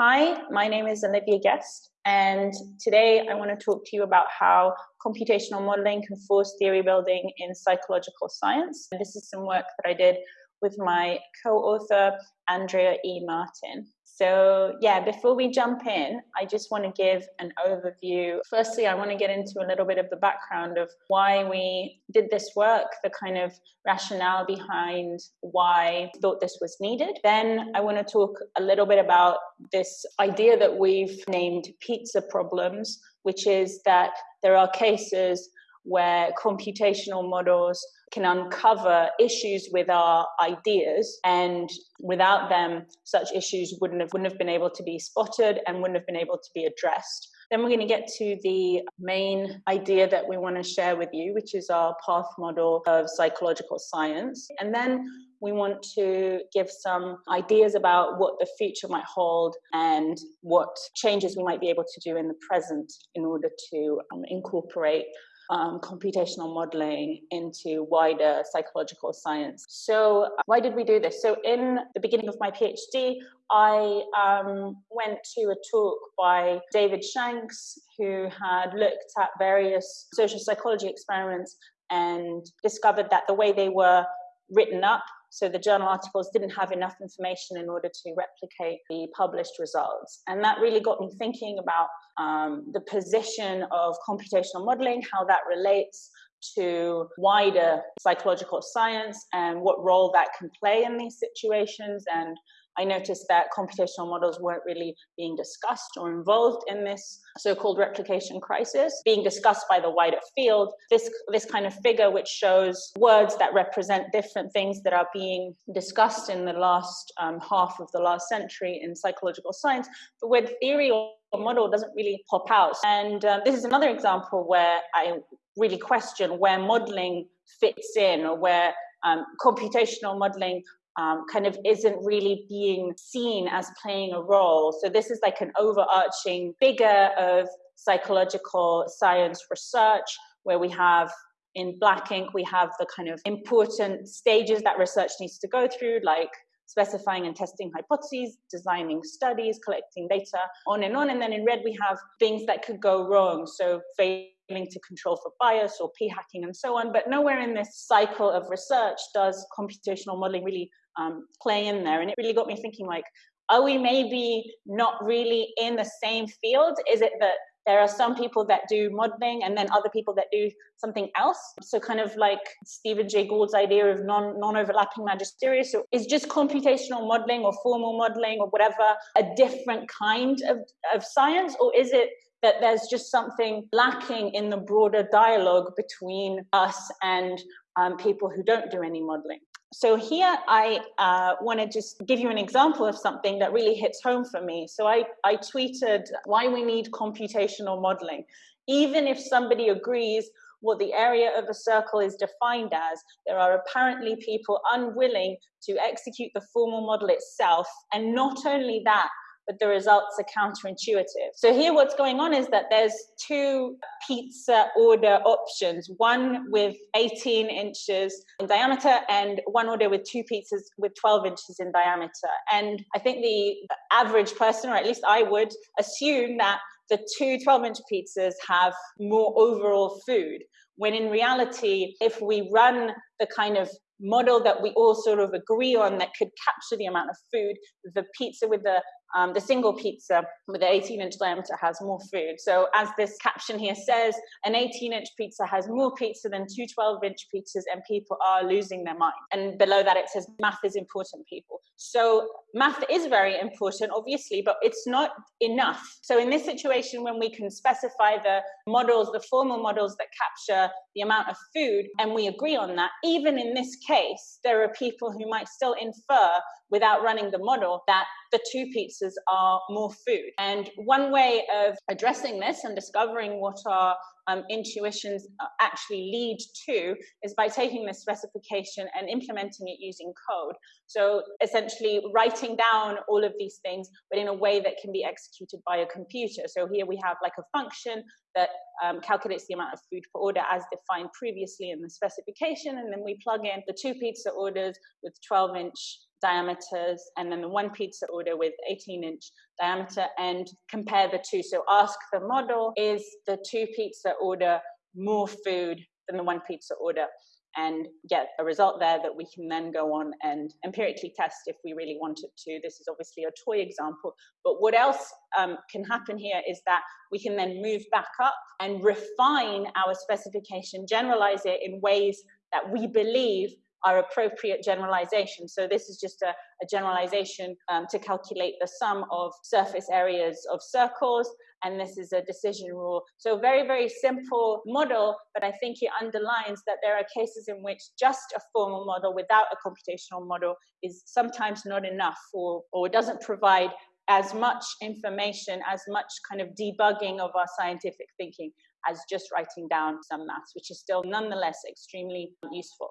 Hi, my name is Olivia Guest, and today I want to talk to you about how computational modeling can force theory building in psychological science. This is some work that I did with my co-author, Andrea E. Martin. So yeah, before we jump in, I just want to give an overview. Firstly, I want to get into a little bit of the background of why we did this work, the kind of rationale behind why I thought this was needed. Then I want to talk a little bit about this idea that we've named pizza problems, which is that there are cases where computational models can uncover issues with our ideas and without them such issues wouldn't have wouldn't have been able to be spotted and wouldn't have been able to be addressed. Then we're going to get to the main idea that we want to share with you which is our path model of psychological science. And then we want to give some ideas about what the future might hold and what changes we might be able to do in the present in order to um, incorporate um, computational modeling into wider psychological science. So, why did we do this? So, in the beginning of my PhD, I um, went to a talk by David Shanks, who had looked at various social psychology experiments and discovered that the way they were written up so the journal articles didn't have enough information in order to replicate the published results. And that really got me thinking about um, the position of computational modeling, how that relates to wider psychological science and what role that can play in these situations and I noticed that computational models weren't really being discussed or involved in this so-called replication crisis, being discussed by the wider field. This, this kind of figure which shows words that represent different things that are being discussed in the last um, half of the last century in psychological science. The word theory or model doesn't really pop out. And uh, this is another example where I really question where modeling fits in or where um, computational modeling um, kind of isn't really being seen as playing a role. So this is like an overarching figure of psychological science research where we have in black ink we have the kind of important stages that research needs to go through like specifying and testing hypotheses designing studies collecting data on and on and then in red we have things that could go wrong so failing to control for bias or p hacking and so on but nowhere in this cycle of research does computational modeling really um, play in there. And it really got me thinking like, are we maybe not really in the same field? Is it that there are some people that do modeling and then other people that do something else? So kind of like Stephen Jay Gould's idea of non, non-overlapping magisteria. So is just computational modeling or formal modeling or whatever a different kind of, of science? Or is it that there's just something lacking in the broader dialogue between us and um, people who don't do any modeling. So here I uh, want to just give you an example of something that really hits home for me. So I, I tweeted why we need computational modeling. Even if somebody agrees what the area of a circle is defined as, there are apparently people unwilling to execute the formal model itself. And not only that, but the results are counterintuitive. So here what's going on is that there's two pizza order options, one with 18 inches in diameter and one order with two pizzas with 12 inches in diameter. And I think the average person, or at least I would, assume that the two 12 inch pizzas have more overall food. When in reality, if we run the kind of model that we all sort of agree on that could capture the amount of food, the pizza with the um, the single pizza with the 18 inch diameter has more food. So as this caption here says, an 18 inch pizza has more pizza than two 12 inch pizzas and people are losing their mind. And below that it says math is important people. So math is very important, obviously, but it's not enough. So in this situation, when we can specify the models, the formal models that capture the amount of food, and we agree on that, even in this case, there are people who might still infer without running the model that the two pizzas are more food. And one way of addressing this and discovering what our um, intuitions uh, actually lead to is by taking this specification and implementing it using code. So essentially writing down all of these things, but in a way that can be executed by a computer. So here we have like a function that um, calculates the amount of food per order as defined previously in the specification. And then we plug in the two pizza orders with 12 inch diameters and then the one pizza order with 18 inch diameter and compare the two. So ask the model, is the two pizza order more food than the one pizza order? and get a result there that we can then go on and empirically test if we really wanted to. This is obviously a toy example, but what else um, can happen here is that we can then move back up and refine our specification, generalize it in ways that we believe are appropriate generalizations. So this is just a, a generalization um, to calculate the sum of surface areas of circles and this is a decision rule. So very, very simple model, but I think it underlines that there are cases in which just a formal model without a computational model is sometimes not enough or, or doesn't provide as much information, as much kind of debugging of our scientific thinking as just writing down some maths, which is still nonetheless extremely useful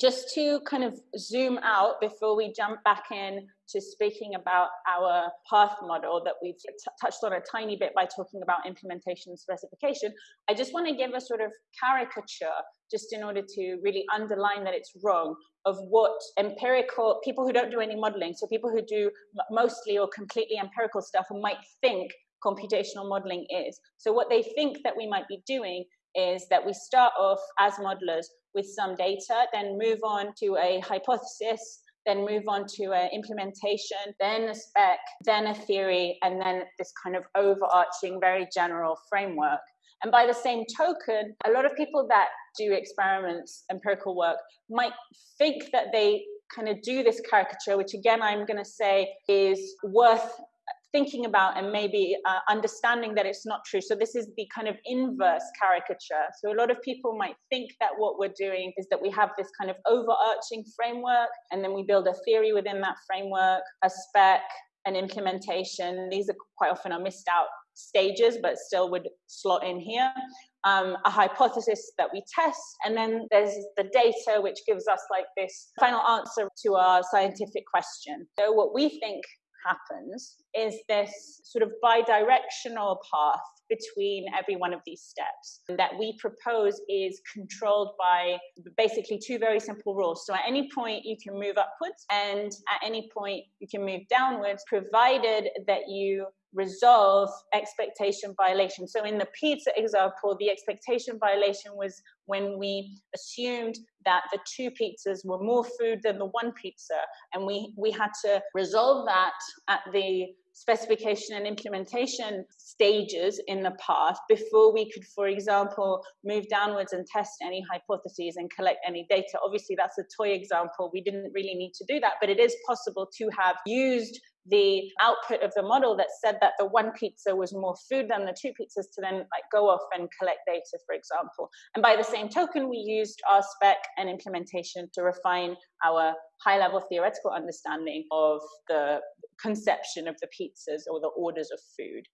just to kind of zoom out before we jump back in to speaking about our path model that we've touched on a tiny bit by talking about implementation specification, I just want to give a sort of caricature just in order to really underline that it's wrong of what empirical people who don't do any modeling, so people who do mostly or completely empirical stuff might think computational modeling is. So what they think that we might be doing is that we start off as modelers with some data, then move on to a hypothesis, then move on to an implementation, then a spec, then a theory, and then this kind of overarching, very general framework. And by the same token, a lot of people that do experiments, empirical work, might think that they kind of do this caricature, which again, I'm going to say is worth thinking about and maybe uh, understanding that it's not true. So this is the kind of inverse caricature. So a lot of people might think that what we're doing is that we have this kind of overarching framework and then we build a theory within that framework, a spec, an implementation. These are quite often are missed out stages, but still would slot in here. Um, a hypothesis that we test, and then there's the data which gives us like this final answer to our scientific question. So what we think happens is this sort of bi-directional path between every one of these steps that we propose is controlled by basically two very simple rules. So at any point you can move upwards and at any point you can move downwards provided that you resolve expectation violation. So in the pizza example, the expectation violation was when we assumed that the two pizzas were more food than the one pizza, and we, we had to resolve that at the specification and implementation stages in the past before we could, for example, move downwards and test any hypotheses and collect any data. Obviously, that's a toy example. We didn't really need to do that, but it is possible to have used the output of the model that said that the one pizza was more food than the two pizzas to then like go off and collect data, for example. And by the same token, we used our spec and implementation to refine our high level theoretical understanding of the conception of the pizzas or the orders of food.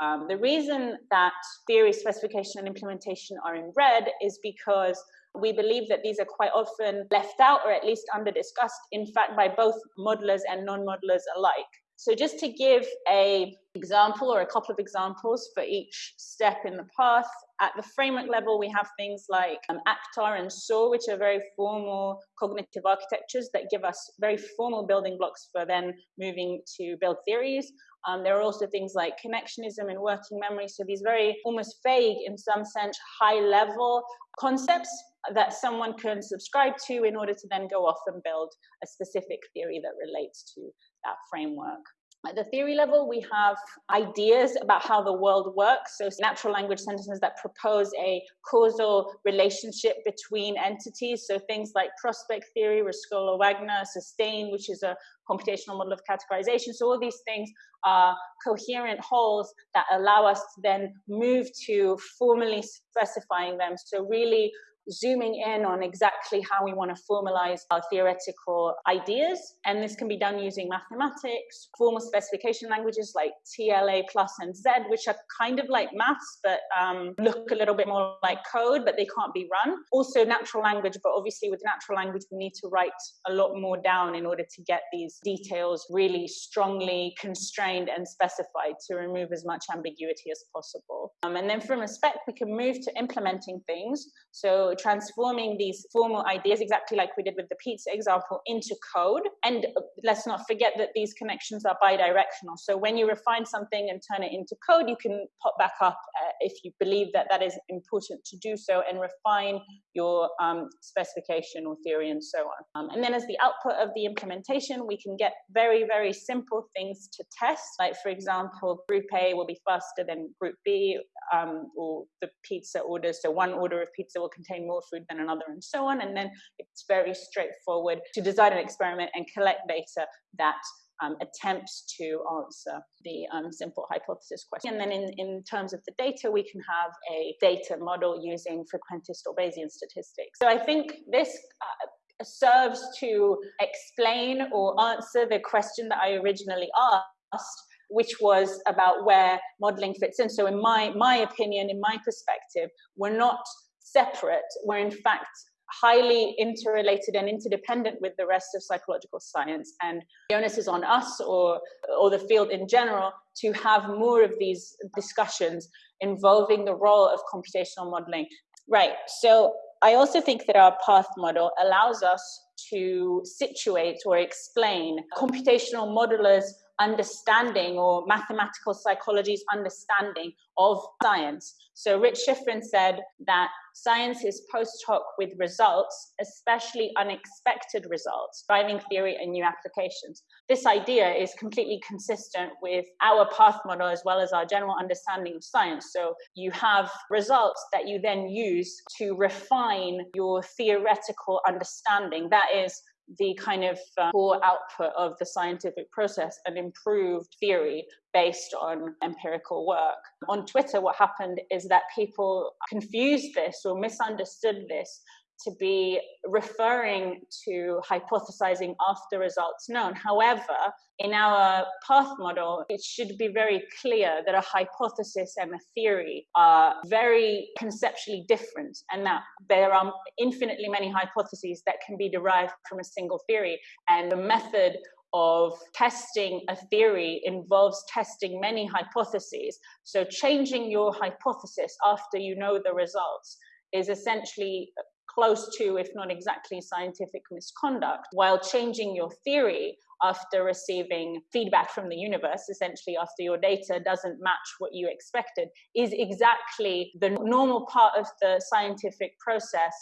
Um, the reason that theory, specification, and implementation are in red is because we believe that these are quite often left out or at least under discussed, in fact, by both modelers and non-modelers alike. So just to give a example or a couple of examples for each step in the path, at the framework level, we have things like um, ACT-R and SOAR, which are very formal cognitive architectures that give us very formal building blocks for then moving to build theories. Um, there are also things like connectionism and working memory. So these very almost vague, in some sense, high level concepts that someone can subscribe to in order to then go off and build a specific theory that relates to that framework. At the theory level, we have ideas about how the world works. So natural language sentences that propose a causal relationship between entities. So things like prospect theory, Rescorla-Wagner, sustain, which is a computational model of categorization. So all these things are coherent wholes that allow us to then move to formally specifying them. So really zooming in on exactly how we want to formalize our theoretical ideas. And this can be done using mathematics, formal specification languages like TLA plus and Z, which are kind of like maths, but um, look a little bit more like code, but they can't be run. Also natural language, but obviously with natural language, we need to write a lot more down in order to get these details really strongly constrained and specified to remove as much ambiguity as possible. Um, and then from a spec, we can move to implementing things. So transforming these formal ideas, exactly like we did with the pizza example, into code. And let's not forget that these connections are bidirectional. So when you refine something and turn it into code, you can pop back up uh, if you believe that that is important to do so and refine your um, specification or theory and so on. Um, and then as the output of the implementation, we can get very, very simple things to test. Like for example, group A will be faster than group B um, or the pizza orders. So one order of pizza will contain more food than another and so on. And then it's very straightforward to design an experiment and collect data that um, attempts to answer the um, simple hypothesis question. And then in, in terms of the data, we can have a data model using frequentist or Bayesian statistics. So I think this uh, serves to explain or answer the question that I originally asked, which was about where modeling fits in. So in my, my opinion, in my perspective, we're not separate. We're in fact highly interrelated and interdependent with the rest of psychological science. And the onus is on us or, or the field in general to have more of these discussions involving the role of computational modeling. Right. So I also think that our path model allows us to situate or explain computational modelers understanding or mathematical psychology's understanding of science. So Rich Shiffrin said that science is post hoc with results, especially unexpected results, driving theory and new applications. This idea is completely consistent with our path model as well as our general understanding of science. So you have results that you then use to refine your theoretical understanding. That is the kind of uh, core output of the scientific process and improved theory based on empirical work. On Twitter, what happened is that people confused this or misunderstood this to be referring to hypothesizing after results known. However, in our path model, it should be very clear that a hypothesis and a theory are very conceptually different and that there are infinitely many hypotheses that can be derived from a single theory. And the method of testing a theory involves testing many hypotheses. So changing your hypothesis after you know the results is essentially close to, if not exactly, scientific misconduct, while changing your theory after receiving feedback from the universe, essentially after your data doesn't match what you expected, is exactly the normal part of the scientific process.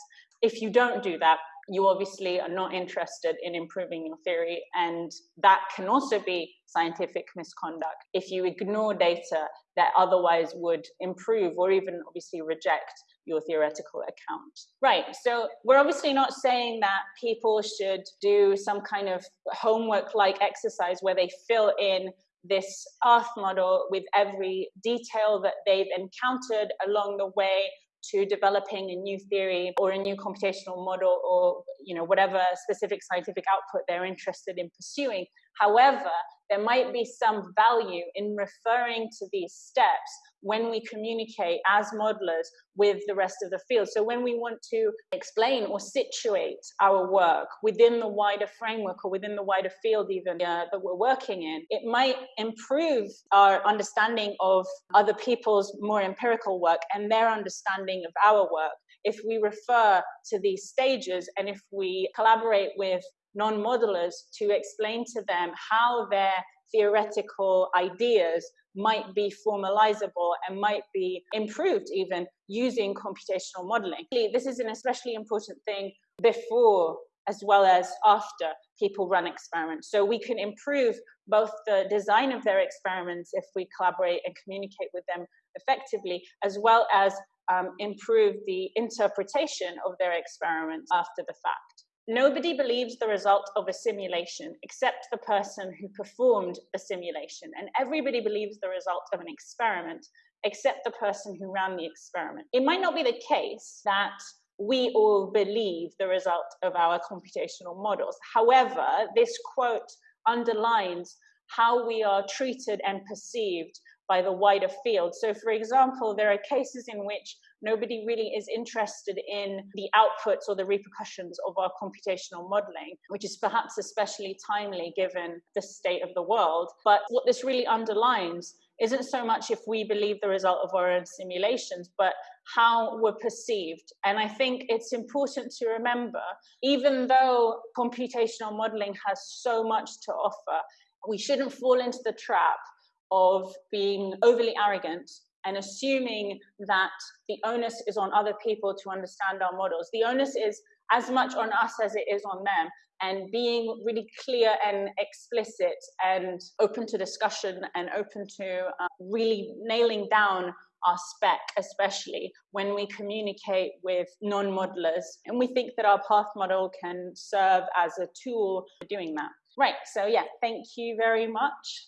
If you don't do that, you obviously are not interested in improving your theory, and that can also be scientific misconduct if you ignore data that otherwise would improve or even obviously reject your theoretical account. Right, so we're obviously not saying that people should do some kind of homework like exercise where they fill in this path model with every detail that they've encountered along the way to developing a new theory or a new computational model or you know whatever specific scientific output they're interested in pursuing however there might be some value in referring to these steps when we communicate as modelers with the rest of the field. So when we want to explain or situate our work within the wider framework or within the wider field even uh, that we're working in, it might improve our understanding of other people's more empirical work and their understanding of our work if we refer to these stages and if we collaborate with non-modelers to explain to them how their theoretical ideas might be formalizable and might be improved even using computational modeling. This is an especially important thing before as well as after people run experiments. So we can improve both the design of their experiments if we collaborate and communicate with them effectively, as well as um, improve the interpretation of their experiments after the fact. Nobody believes the result of a simulation except the person who performed the simulation, and everybody believes the result of an experiment except the person who ran the experiment. It might not be the case that we all believe the result of our computational models. However, this quote underlines how we are treated and perceived by the wider field. So, for example, there are cases in which nobody really is interested in the outputs or the repercussions of our computational modeling, which is perhaps especially timely given the state of the world. But what this really underlines isn't so much if we believe the result of our own simulations, but how we're perceived. And I think it's important to remember, even though computational modeling has so much to offer, we shouldn't fall into the trap of being overly arrogant and assuming that the onus is on other people to understand our models. The onus is as much on us as it is on them and being really clear and explicit and open to discussion and open to uh, really nailing down our spec, especially when we communicate with non modelers. And we think that our path model can serve as a tool for doing that. Right, so yeah, thank you very much.